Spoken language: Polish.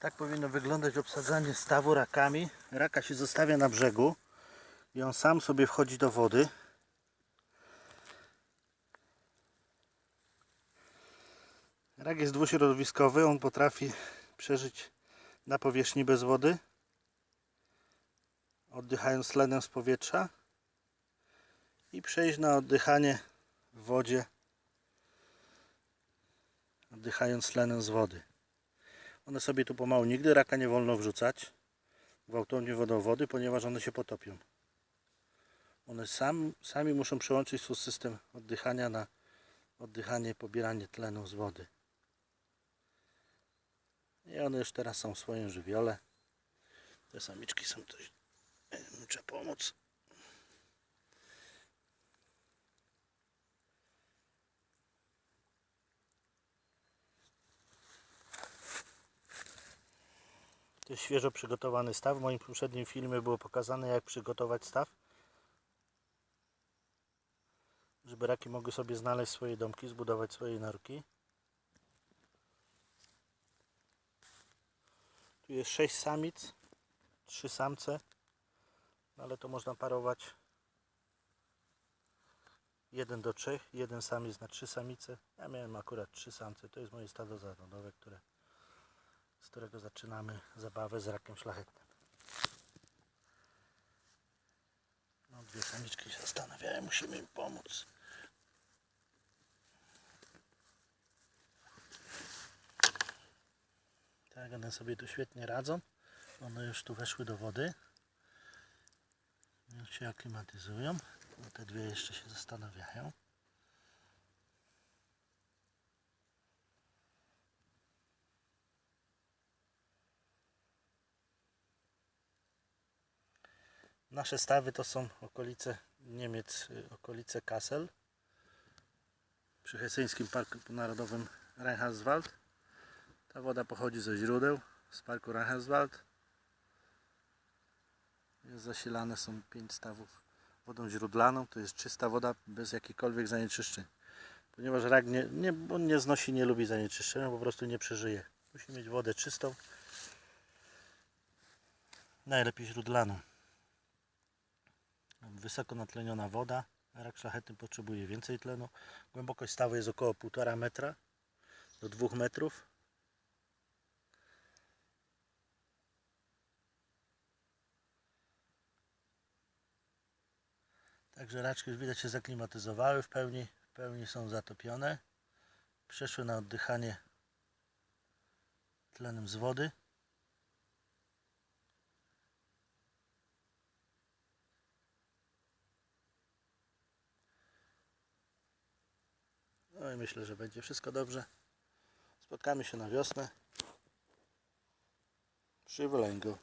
Tak powinno wyglądać obsadzanie stawu rakami. Raka się zostawia na brzegu i on sam sobie wchodzi do wody. Rak jest dwuśrodowiskowy, on potrafi przeżyć na powierzchni bez wody, oddychając tlenem z powietrza i przejść na oddychanie w wodzie, oddychając tlenem z wody. One sobie tu pomału, nigdy raka nie wolno wrzucać gwałtownie wodą wody, ponieważ one się potopią. One sam, sami muszą przełączyć swój system oddychania na oddychanie, pobieranie tlenu z wody. I one już teraz są w swoim żywiole. Te samiczki są coś. Muszę pomóc. To jest świeżo przygotowany staw. W moim poprzednim filmie było pokazane jak przygotować staw. Żeby raki mogły sobie znaleźć swoje domki, zbudować swoje norki. Tu jest 6 samic, 3 samce, no ale to można parować 1 do 3, jeden samiec na 3 samice. Ja miałem akurat 3 samce, to jest moje stado zarodowe, które, z którego zaczynamy zabawę z rakiem szlachetnym. No, dwie samiczki się zastanawiają, musimy im pomóc. Tak, one sobie tu świetnie radzą. One już tu weszły do wody. Już się aklimatyzują. Te dwie jeszcze się zastanawiają. Nasze stawy to są okolice Niemiec, y, okolice Kassel przy Hesyńskim Parku Narodowym Reinhardswald. Ta woda pochodzi ze źródeł z parku Reinhardswald. Zasilane są pięć stawów wodą źródlaną. To jest czysta woda bez jakichkolwiek zanieczyszczeń. Ponieważ rak nie, nie, on nie znosi, nie lubi zanieczyszczenia, po prostu nie przeżyje. Musi mieć wodę czystą. Najlepiej źródlaną. Wysoko natleniona woda. Rak szlachetny potrzebuje więcej tlenu. Głębokość stawu jest około 1,5 metra do 2 metrów. Także raczki już widać się zaklimatyzowały w pełni, w pełni są zatopione. Przeszły na oddychanie tlenem z wody. No i myślę, że będzie wszystko dobrze. Spotkamy się na wiosnę przy wylęgu.